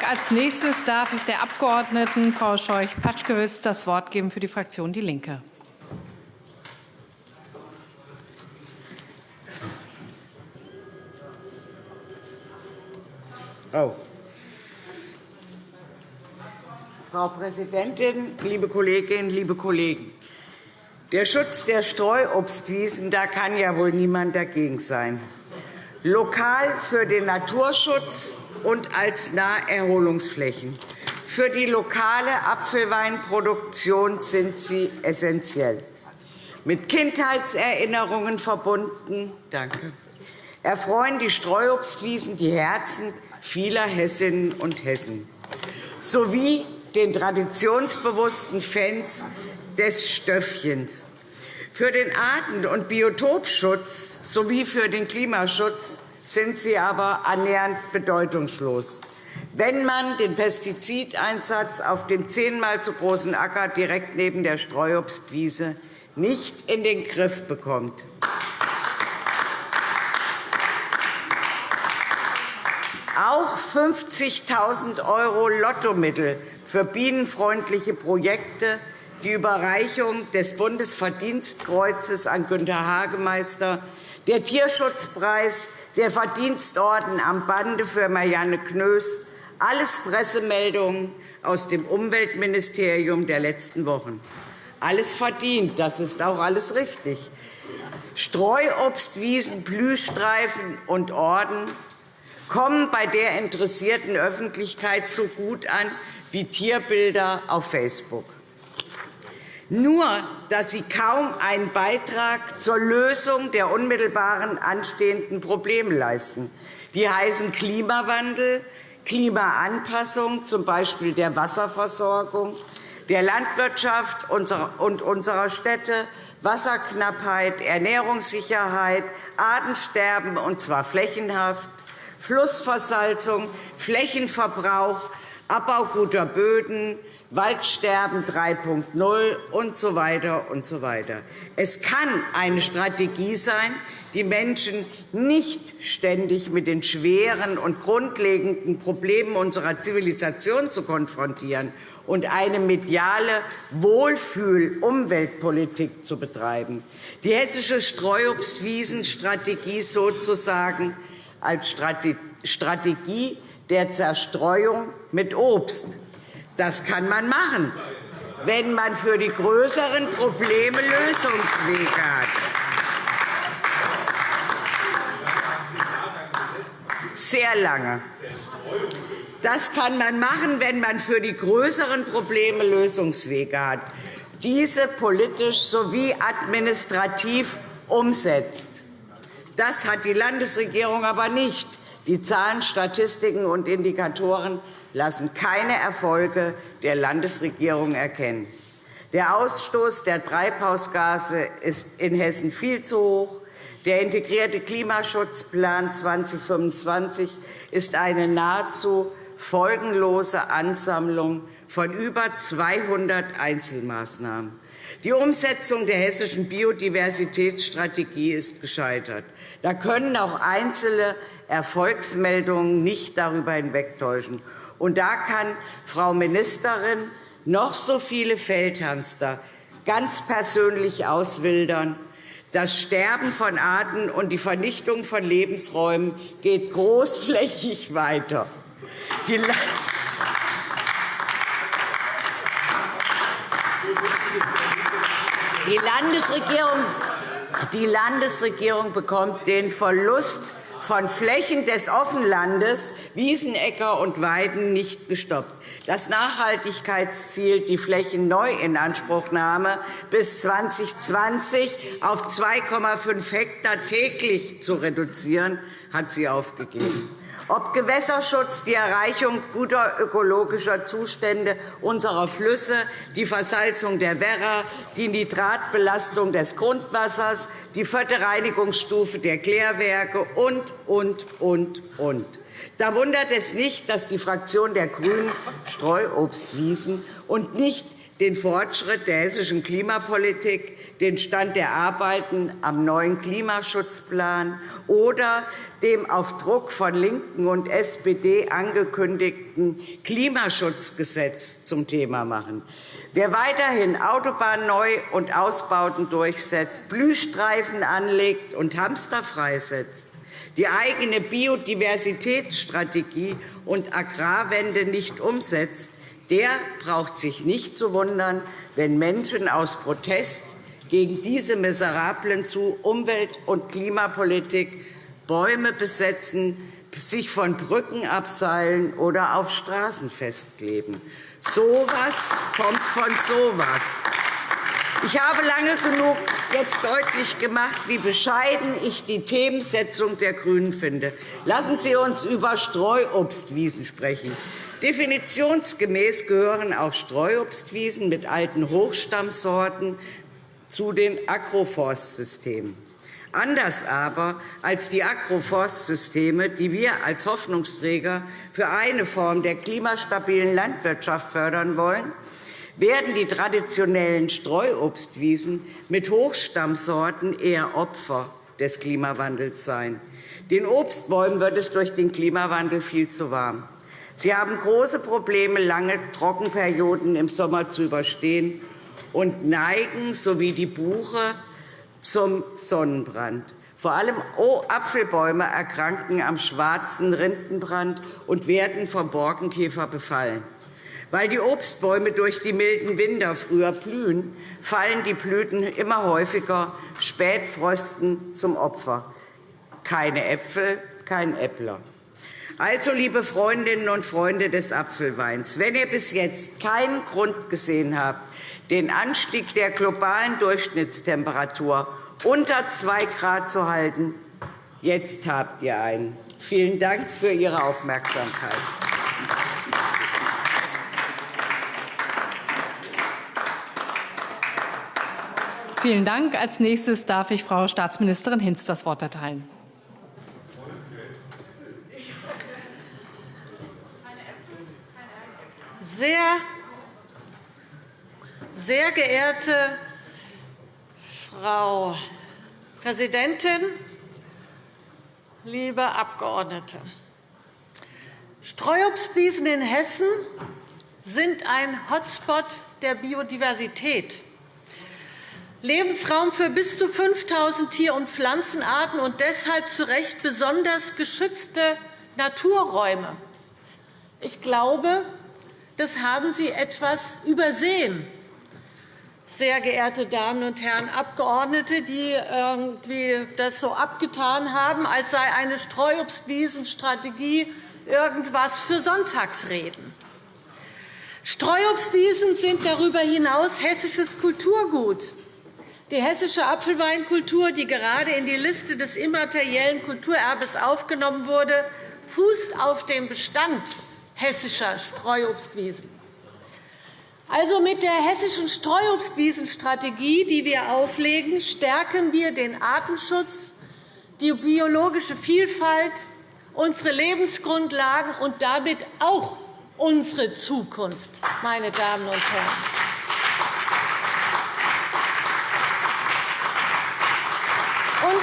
Dank. Als nächstes darf ich der Abgeordneten Frau Scheuch-Patschkewitz das Wort geben für die Fraktion Die Linke. Oh. Frau Präsidentin, liebe Kolleginnen, liebe Kollegen! Der Schutz der Streuobstwiesen, da kann ja wohl niemand dagegen sein. Lokal für den Naturschutz und als Naherholungsflächen. Für die lokale Apfelweinproduktion sind sie essentiell. Mit Kindheitserinnerungen verbunden danke, erfreuen die Streuobstwiesen die Herzen vieler Hessinnen und Hessen sowie den traditionsbewussten Fans des Stöffchens. Für den Arten- und Biotopschutz sowie für den Klimaschutz sind sie aber annähernd bedeutungslos. Wenn man den Pestizideinsatz auf dem zehnmal zu großen Acker direkt neben der Streuobstwiese nicht in den Griff bekommt. Auch 50.000 € Lottomittel für bienenfreundliche Projekte, die Überreichung des Bundesverdienstkreuzes an Günter Hagemeister, der Tierschutzpreis der Verdienstorden am Bande für Marianne Knös, alles Pressemeldungen aus dem Umweltministerium der letzten Wochen. Alles verdient, das ist auch alles richtig. Streuobstwiesen, Blühstreifen und Orden kommen bei der interessierten Öffentlichkeit so gut an wie Tierbilder auf Facebook. Nur, dass sie kaum einen Beitrag zur Lösung der unmittelbaren anstehenden Probleme leisten. Die heißen Klimawandel, Klimaanpassung, z. B. der Wasserversorgung, der Landwirtschaft und unserer Städte, Wasserknappheit, Ernährungssicherheit, Artensterben, und zwar flächenhaft, Flussversalzung, Flächenverbrauch, Abbau guter Böden, Waldsterben 3.0 und so weiter und so weiter. Es kann eine Strategie sein, die Menschen nicht ständig mit den schweren und grundlegenden Problemen unserer Zivilisation zu konfrontieren und eine mediale Wohlfühl-Umweltpolitik zu betreiben. Die hessische Streuobstwiesenstrategie sozusagen als Strategie der Zerstreuung mit Obst das kann man machen, wenn man für die größeren Probleme Lösungswege hat. Sehr lange. Das kann man machen, wenn man für die größeren Probleme Lösungswege hat, diese politisch sowie administrativ umsetzt. Das hat die Landesregierung aber nicht. Die Zahlen, Statistiken und Indikatoren lassen keine Erfolge der Landesregierung erkennen. Der Ausstoß der Treibhausgase ist in Hessen viel zu hoch. Der integrierte Klimaschutzplan 2025 ist eine nahezu folgenlose Ansammlung von über 200 Einzelmaßnahmen. Die Umsetzung der hessischen Biodiversitätsstrategie ist gescheitert. Da können auch einzelne Erfolgsmeldungen nicht darüber hinwegtäuschen. Und da kann Frau Ministerin noch so viele Feldhamster ganz persönlich auswildern. Das Sterben von Arten und die Vernichtung von Lebensräumen geht großflächig weiter. Die Landesregierung, die Landesregierung bekommt den Verlust von Flächen des Offenlandes, Wiesen, Äcker und Weiden nicht gestoppt. Das Nachhaltigkeitsziel, die Flächenneuinanspruchnahme bis 2020 auf 2,5 Hektar täglich zu reduzieren, hat sie aufgegeben ob Gewässerschutz, die Erreichung guter ökologischer Zustände unserer Flüsse, die Versalzung der Werra, die Nitratbelastung des Grundwassers, die vierte Reinigungsstufe der Klärwerke und, und, und, und. Da wundert es nicht, dass die Fraktion der GRÜNEN Streuobstwiesen und nicht den Fortschritt der hessischen Klimapolitik, den Stand der Arbeiten am neuen Klimaschutzplan oder dem auf Druck von LINKEN und SPD angekündigten Klimaschutzgesetz zum Thema machen. Wer weiterhin Autobahnen neu und Ausbauten durchsetzt, Blühstreifen anlegt und Hamster freisetzt, die eigene Biodiversitätsstrategie und Agrarwende nicht umsetzt, der braucht sich nicht zu wundern, wenn Menschen aus Protest gegen diese miserablen zu Umwelt- und Klimapolitik Bäume besetzen, sich von Brücken abseilen oder auf Straßen festkleben. So etwas kommt von so etwas. Ich habe lange genug jetzt deutlich gemacht, wie bescheiden ich die Themensetzung der GRÜNEN finde. Lassen Sie uns über Streuobstwiesen sprechen. Definitionsgemäß gehören auch Streuobstwiesen mit alten Hochstammsorten zu den Agroforstsystemen. Anders aber als die Agroforstsysteme, die wir als Hoffnungsträger für eine Form der klimastabilen Landwirtschaft fördern wollen, werden die traditionellen Streuobstwiesen mit Hochstammsorten eher Opfer des Klimawandels sein. Den Obstbäumen wird es durch den Klimawandel viel zu warm. Sie haben große Probleme, lange Trockenperioden im Sommer zu überstehen und neigen, so wie die Buche, zum Sonnenbrand. Vor allem Apfelbäume erkranken am schwarzen Rindenbrand und werden vom Borkenkäfer befallen. Weil die Obstbäume durch die milden Winter früher blühen, fallen die Blüten immer häufiger Spätfrösten zum Opfer. Keine Äpfel, kein Äppler. Also, liebe Freundinnen und Freunde des Apfelweins, wenn ihr bis jetzt keinen Grund gesehen habt, den Anstieg der globalen Durchschnittstemperatur unter 2 Grad zu halten, jetzt habt ihr einen. Vielen Dank für Ihre Aufmerksamkeit. Vielen Dank. Als nächstes darf ich Frau Staatsministerin Hinz das Wort erteilen. Sehr, sehr geehrte Frau Präsidentin, liebe Abgeordnete! Streuobstwiesen in Hessen sind ein Hotspot der Biodiversität, Lebensraum für bis zu 5.000 Tier- und Pflanzenarten und deshalb zu Recht besonders geschützte Naturräume. Ich glaube, das haben Sie etwas übersehen, sehr geehrte Damen und Herren Abgeordnete, die irgendwie das so abgetan haben, als sei eine Streuobstwiesenstrategie irgendwas für Sonntagsreden. Streuobstwiesen sind darüber hinaus hessisches Kulturgut. Die hessische Apfelweinkultur, die gerade in die Liste des immateriellen Kulturerbes aufgenommen wurde, fußt auf dem Bestand hessischer Streuobstwiesen. Also mit der hessischen Streuobstwiesenstrategie, die wir auflegen, stärken wir den Artenschutz, die biologische Vielfalt, unsere Lebensgrundlagen und damit auch unsere Zukunft, meine Damen und Herren. Und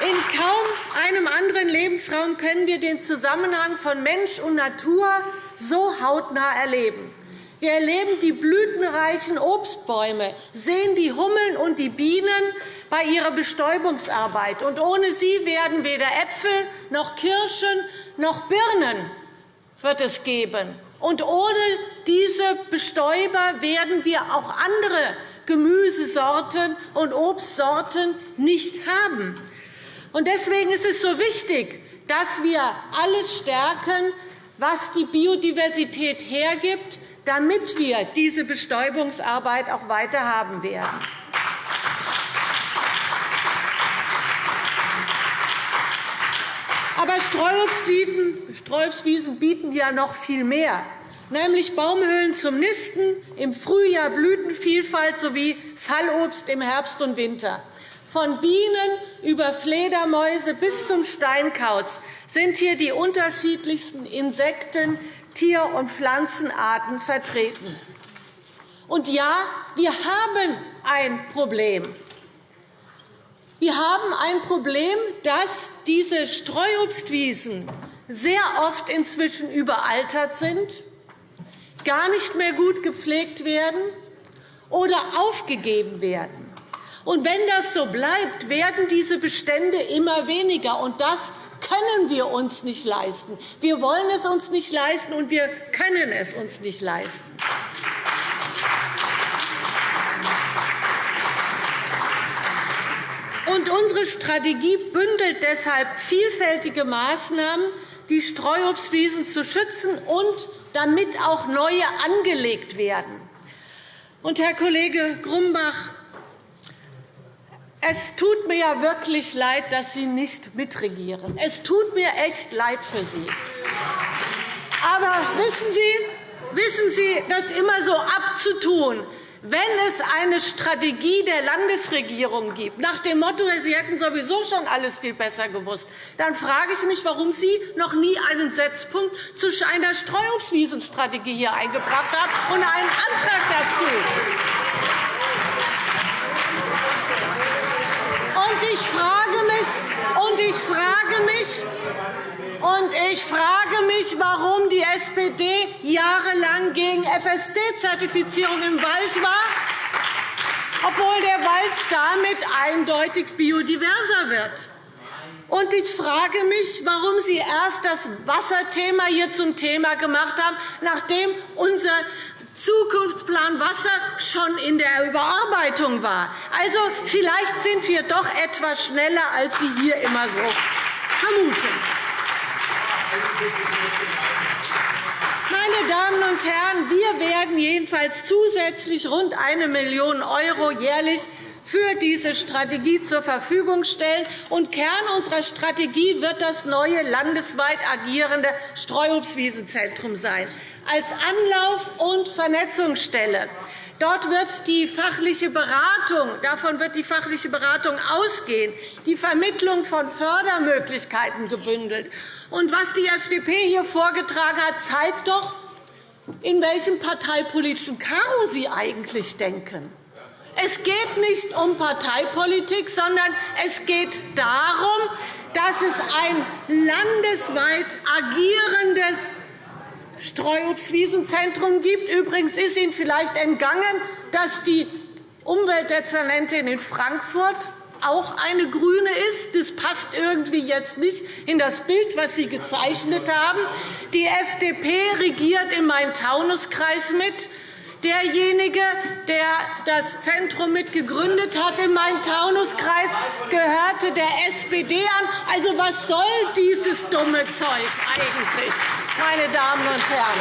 in kaum einem anderen Lebensraum können wir den Zusammenhang von Mensch und Natur so hautnah erleben. Wir erleben die blütenreichen Obstbäume, sehen die Hummeln und die Bienen bei ihrer Bestäubungsarbeit. Und ohne sie werden weder Äpfel noch Kirschen noch Birnen wird es geben. Und ohne diese Bestäuber werden wir auch andere Gemüsesorten und Obstsorten nicht haben. Deswegen ist es so wichtig, dass wir alles stärken, was die Biodiversität hergibt, damit wir diese Bestäubungsarbeit auch weiter haben werden. Aber Streuobstwiesen bieten ja noch viel mehr, nämlich Baumhöhlen zum Nisten, im Frühjahr Blütenvielfalt sowie Fallobst im Herbst und Winter. Von Bienen über Fledermäuse bis zum Steinkauz sind hier die unterschiedlichsten Insekten, Tier- und Pflanzenarten vertreten. Und ja, wir haben ein Problem. Wir haben ein Problem, dass diese Streuobstwiesen sehr oft inzwischen überaltert sind, gar nicht mehr gut gepflegt werden oder aufgegeben werden. Und wenn das so bleibt, werden diese Bestände immer weniger. Und das können wir uns nicht leisten. Wir wollen es uns nicht leisten, und wir können es uns nicht leisten. Und unsere Strategie bündelt deshalb vielfältige Maßnahmen, die Streuobstwiesen zu schützen und damit auch neue angelegt werden. Und, Herr Kollege Grumbach, es tut mir wirklich leid, dass Sie nicht mitregieren. Es tut mir echt leid für Sie. Aber wissen Sie, wissen Sie, das immer so abzutun, wenn es eine Strategie der Landesregierung gibt, nach dem Motto, Sie hätten sowieso schon alles viel besser gewusst, dann frage ich mich, warum Sie noch nie einen Setzpunkt zu einer Streuobstwiesenstrategie hier eingebracht haben und einen Antrag dazu. Und ich frage mich, und ich frage mich, und ich frage mich, warum die SPD jahrelang gegen FSC-Zertifizierung im Wald war, obwohl der Wald damit eindeutig biodiverser wird. Und ich frage mich, warum Sie erst das Wasserthema hier zum Thema gemacht haben, nachdem unser Zukunftsplan Wasser schon in der Überarbeitung war. Also, vielleicht sind wir doch etwas schneller, als Sie hier immer so vermuten. Meine Damen und Herren, wir werden jedenfalls zusätzlich rund 1 Million € jährlich für diese Strategie zur Verfügung stellen. Und Kern unserer Strategie wird das neue landesweit agierende Streuobstwiesenzentrum sein, als Anlauf- und Vernetzungsstelle. Dort wird die fachliche Beratung, davon wird die fachliche Beratung ausgehen, die Vermittlung von Fördermöglichkeiten gebündelt. Und was die FDP hier vorgetragen hat, zeigt doch, in welchem parteipolitischen Karo Sie eigentlich denken. Es geht nicht um Parteipolitik, sondern es geht darum, dass es ein landesweit agierendes Streuobstwiesenzentrum gibt. Übrigens ist Ihnen vielleicht entgangen, dass die Umweltdezernentin in Frankfurt auch eine GRÜNE ist. Das passt irgendwie jetzt nicht in das Bild, das Sie gezeichnet haben. Die FDP regiert im Main-Taunus-Kreis mit. Derjenige, der das Zentrum mitgegründet hat im Main-Taunus-Kreis, gehörte der SPD an. Also, was soll dieses dumme Zeug eigentlich, meine Damen und Herren?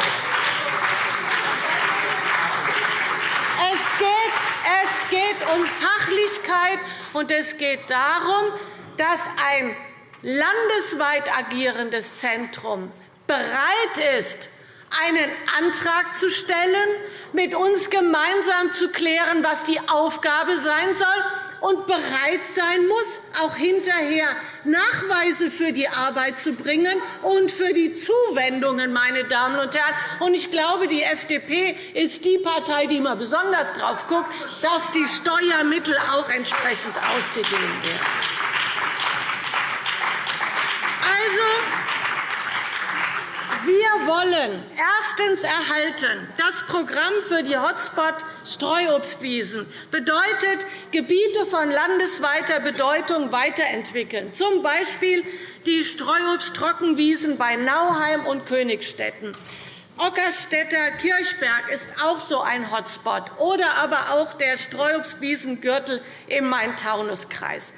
Es geht, es geht um Fachlichkeit, und es geht darum, dass ein landesweit agierendes Zentrum bereit ist, einen Antrag zu stellen, mit uns gemeinsam zu klären, was die Aufgabe sein soll, und bereit sein muss, auch hinterher Nachweise für die Arbeit zu bringen und für die Zuwendungen. Meine Damen und Herren. Ich glaube, die FDP ist die Partei, die immer besonders darauf guckt, dass die Steuermittel auch entsprechend ausgegeben werden. Also, wir wollen erstens erhalten das Programm für die Hotspot-Streuobstwiesen bedeutet Gebiete von landesweiter Bedeutung weiterentwickeln, z. B. die Streuobsttrockenwiesen bei Nauheim und Königstetten. Ockerstädter Kirchberg ist auch so ein Hotspot, oder aber auch der Streuobstwiesengürtel im Main-Taunus-Kreis.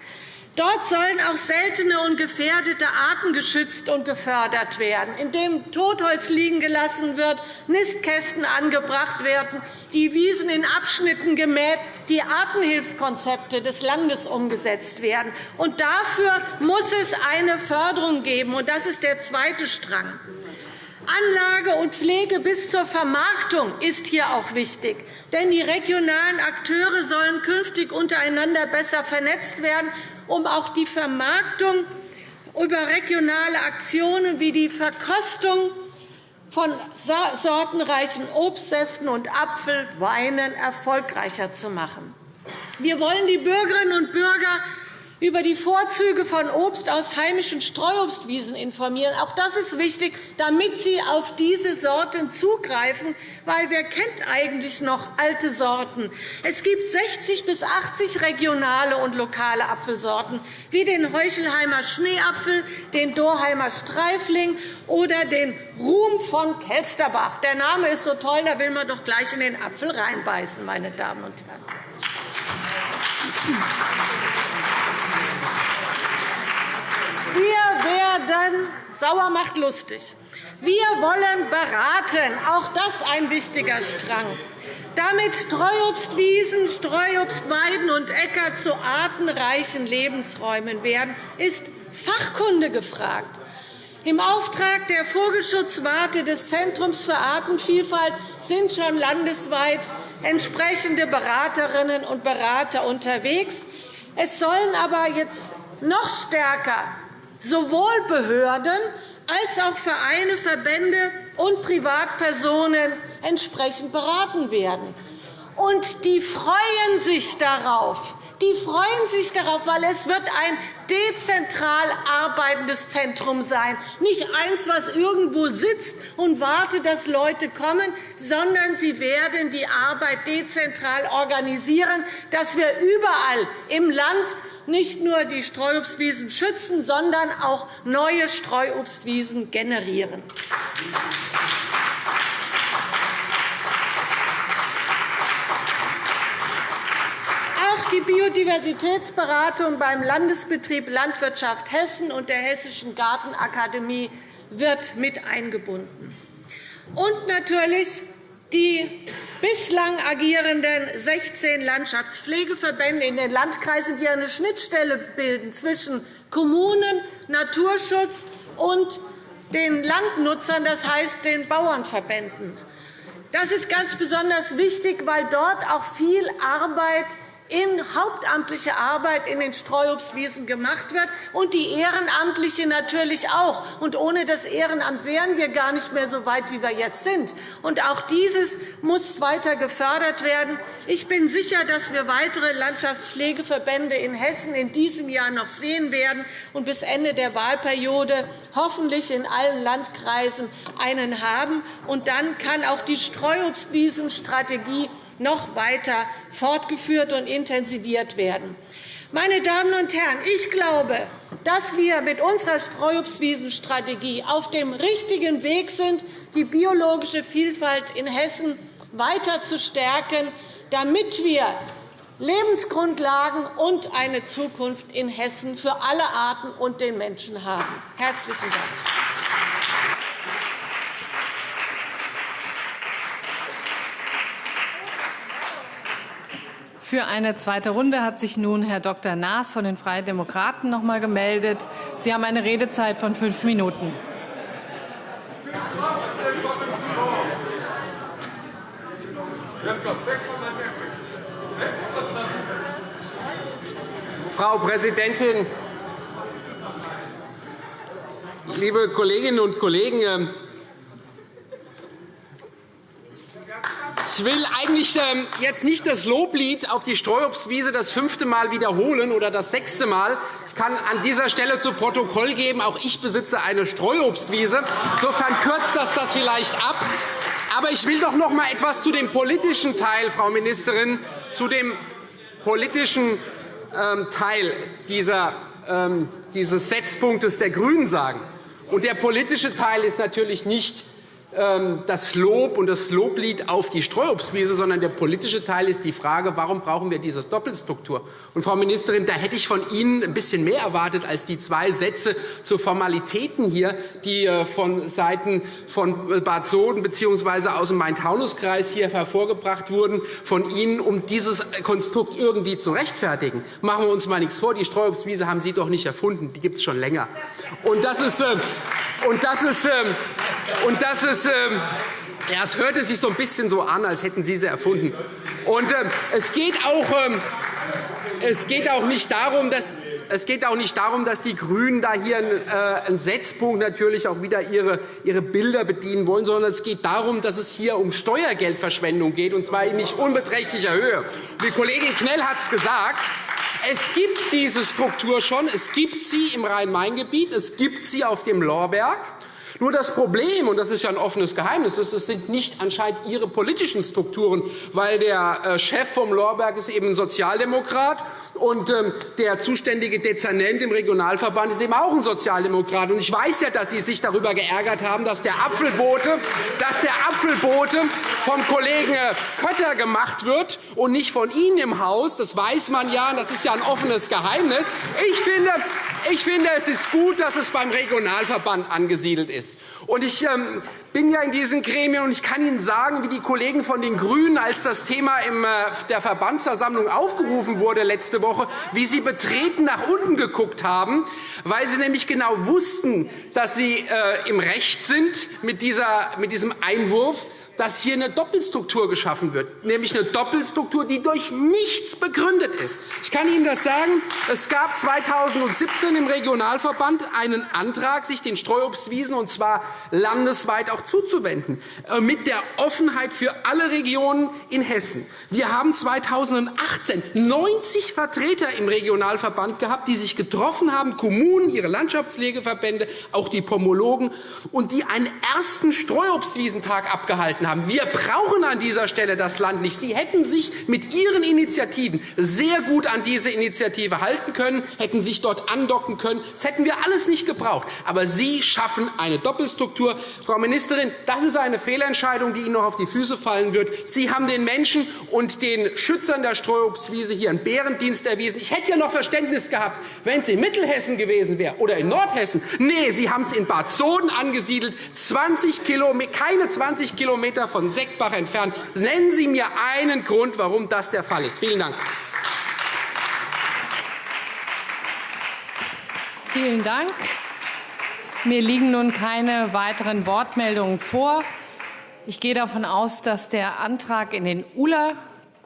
Dort sollen auch seltene und gefährdete Arten geschützt und gefördert werden, indem Totholz liegen gelassen wird, Nistkästen angebracht werden, die Wiesen in Abschnitten gemäht, die Artenhilfskonzepte des Landes umgesetzt werden. Und dafür muss es eine Förderung geben. Und das ist der zweite Strang. Anlage und Pflege bis zur Vermarktung ist hier auch wichtig. Denn die regionalen Akteure sollen künftig untereinander besser vernetzt werden um auch die Vermarktung über regionale Aktionen wie die Verkostung von sortenreichen Obstsäften und Apfelweinen erfolgreicher zu machen. Wir wollen die Bürgerinnen und Bürger über die Vorzüge von Obst aus heimischen Streuobstwiesen informieren. Auch das ist wichtig, damit Sie auf diese Sorten zugreifen, weil wer kennt eigentlich noch alte Sorten? Es gibt 60 bis 80 regionale und lokale Apfelsorten, wie den Heuchelheimer Schneeapfel, den Dorheimer Streifling oder den Ruhm von Kelsterbach. Der Name ist so toll, da will man doch gleich in den Apfel reinbeißen, meine Damen und Herren. Werden sauer macht lustig. Wir wollen beraten, auch das ein wichtiger Strang. Damit Streuobstwiesen, Streuobstweiden und Äcker zu artenreichen Lebensräumen werden, ist Fachkunde gefragt. Im Auftrag der Vogelschutzwarte des Zentrums für Artenvielfalt sind schon landesweit entsprechende Beraterinnen und Berater unterwegs. Es sollen aber jetzt noch stärker sowohl Behörden als auch Vereine, Verbände und Privatpersonen entsprechend beraten werden. Und die freuen sich darauf, die freuen sich darauf, weil es wird ein dezentral arbeitendes Zentrum sein. Nicht eins, was irgendwo sitzt und wartet, dass Leute kommen, sondern sie werden die Arbeit dezentral organisieren, dass wir überall im Land nicht nur die Streuobstwiesen schützen, sondern auch neue Streuobstwiesen generieren. Auch die Biodiversitätsberatung beim Landesbetrieb Landwirtschaft Hessen und der Hessischen Gartenakademie wird mit eingebunden. Und natürlich die bislang agierenden 16 Landschaftspflegeverbände in den Landkreisen, die eine Schnittstelle bilden zwischen Kommunen, Naturschutz und den Landnutzern, das heißt den Bauernverbänden. Das ist ganz besonders wichtig, weil dort auch viel Arbeit in hauptamtliche Arbeit in den Streuobstwiesen gemacht wird, und die Ehrenamtliche natürlich auch. Und ohne das Ehrenamt wären wir gar nicht mehr so weit, wie wir jetzt sind. Und auch dieses muss weiter gefördert werden. Ich bin sicher, dass wir weitere Landschaftspflegeverbände in Hessen in diesem Jahr noch sehen werden und bis Ende der Wahlperiode hoffentlich in allen Landkreisen einen haben. Und dann kann auch die Streuobstwiesenstrategie noch weiter fortgeführt und intensiviert werden. Meine Damen und Herren, ich glaube, dass wir mit unserer Streuobstwiesenstrategie auf dem richtigen Weg sind, die biologische Vielfalt in Hessen weiter zu stärken, damit wir Lebensgrundlagen und eine Zukunft in Hessen für alle Arten und den Menschen haben. – Herzlichen Dank. Für eine zweite Runde hat sich nun Herr Dr. Naas von den Freien Demokraten noch einmal gemeldet. Sie haben eine Redezeit von fünf Minuten. Frau Präsidentin, liebe Kolleginnen und Kollegen! Ich will eigentlich ähm, jetzt nicht das Loblied auf die Streuobstwiese das fünfte Mal wiederholen oder das sechste Mal. Ich kann an dieser Stelle zu Protokoll geben, auch ich besitze eine Streuobstwiese. Insofern kürzt das das vielleicht ab. Aber ich will doch noch einmal etwas zu dem politischen Teil, Frau Ministerin, zu dem politischen ähm, Teil dieser, ähm, dieses Setzpunktes der GRÜNEN sagen. Und der politische Teil ist natürlich nicht das Lob und das Loblied auf die Streuobstwiese, sondern der politische Teil ist die Frage, warum brauchen wir diese Doppelstruktur? Und, Frau Ministerin, da hätte ich von Ihnen ein bisschen mehr erwartet als die zwei Sätze zu Formalitäten hier, die äh, von Seiten von Bad Soden bzw. aus dem Main-Taunus-Kreis hier hervorgebracht wurden, von Ihnen, um dieses Konstrukt irgendwie zu rechtfertigen. Machen wir uns mal nichts vor, die Streuobstwiese haben Sie doch nicht erfunden, die gibt es schon länger. Und das ist, äh, und das ist, äh, und das ist ähm, ja, es hörte sich so ein bisschen so an, als hätten Sie sie erfunden. Und, äh, es, geht auch, äh, es geht auch nicht darum, dass es geht auch nicht darum, dass die GRÜNEN da hier einen äh, Setzpunkt natürlich auch wieder ihre, ihre Bilder bedienen wollen, sondern es geht darum, dass es hier um Steuergeldverschwendung geht, und zwar in nicht unbeträchtlicher Höhe. Die Kollegin Knell hat es gesagt. Es gibt diese Struktur schon. Es gibt sie im Rhein-Main-Gebiet. Es gibt sie auf dem Lorberg. Nur das Problem, und das ist ja ein offenes Geheimnis, ist, es sind nicht anscheinend Ihre politischen Strukturen, weil der äh, Chef vom Lorberg ist eben ein Sozialdemokrat und ähm, der zuständige Dezernent im Regionalverband ist eben auch ein Sozialdemokrat. Und ich weiß ja, dass Sie sich darüber geärgert haben, dass der Apfelbote, dass der Apfelbote vom Kollegen äh, Kötter gemacht wird und nicht von Ihnen im Haus. Das weiß man ja, das ist ja ein offenes Geheimnis. Ich finde, ich finde, es ist gut, dass es beim Regionalverband angesiedelt ist. Und ich ähm, bin ja in diesen Gremien, und ich kann Ihnen sagen, wie die Kollegen von den GRÜNEN, als das Thema in äh, der Verbandsversammlung aufgerufen wurde letzte Woche, wie sie betreten nach unten geguckt haben, weil sie nämlich genau wussten, dass sie äh, im Recht sind mit, diesem Einwurf dass hier eine Doppelstruktur geschaffen wird, nämlich eine Doppelstruktur, die durch nichts begründet ist. Ich kann Ihnen das sagen. Es gab 2017 im Regionalverband einen Antrag, sich den Streuobstwiesen und zwar landesweit auch zuzuwenden, äh, mit der Offenheit für alle Regionen in Hessen. Wir haben 2018 90 Vertreter im Regionalverband gehabt, die sich getroffen haben, Kommunen, ihre Landschaftspflegeverbände, auch die Pomologen, und die einen ersten Streuobstwiesentag abgehalten haben haben. Wir brauchen an dieser Stelle das Land nicht. Sie hätten sich mit Ihren Initiativen sehr gut an diese Initiative halten können, hätten sich dort andocken können. Das hätten wir alles nicht gebraucht. Aber Sie schaffen eine Doppelstruktur. Frau Ministerin, das ist eine Fehlentscheidung, die Ihnen noch auf die Füße fallen wird. Sie haben den Menschen und den Schützern der Streuobstwiese hier einen Bärendienst erwiesen. Ich hätte ja noch Verständnis gehabt, wenn es in Mittelhessen gewesen wäre oder in Nordhessen. Nee, Sie haben es in Bad Soden angesiedelt, 20 keine 20 km Kilometer von Seckbach entfernt. Nennen Sie mir einen Grund, warum das der Fall ist. Vielen Dank. Vielen Dank. Mir liegen nun keine weiteren Wortmeldungen vor. Ich gehe davon aus, dass der Antrag in den ULA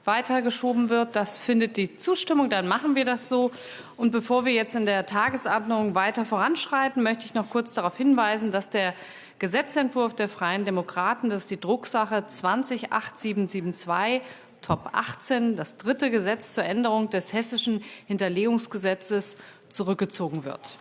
weitergeschoben wird. Das findet die Zustimmung. Dann machen wir das so. Und bevor wir jetzt in der Tagesordnung weiter voranschreiten, möchte ich noch kurz darauf hinweisen, dass der Gesetzentwurf der Freien Demokraten, das ist die Drucksache 208772 Top 18, das dritte Gesetz zur Änderung des hessischen Hinterlegungsgesetzes, zurückgezogen wird.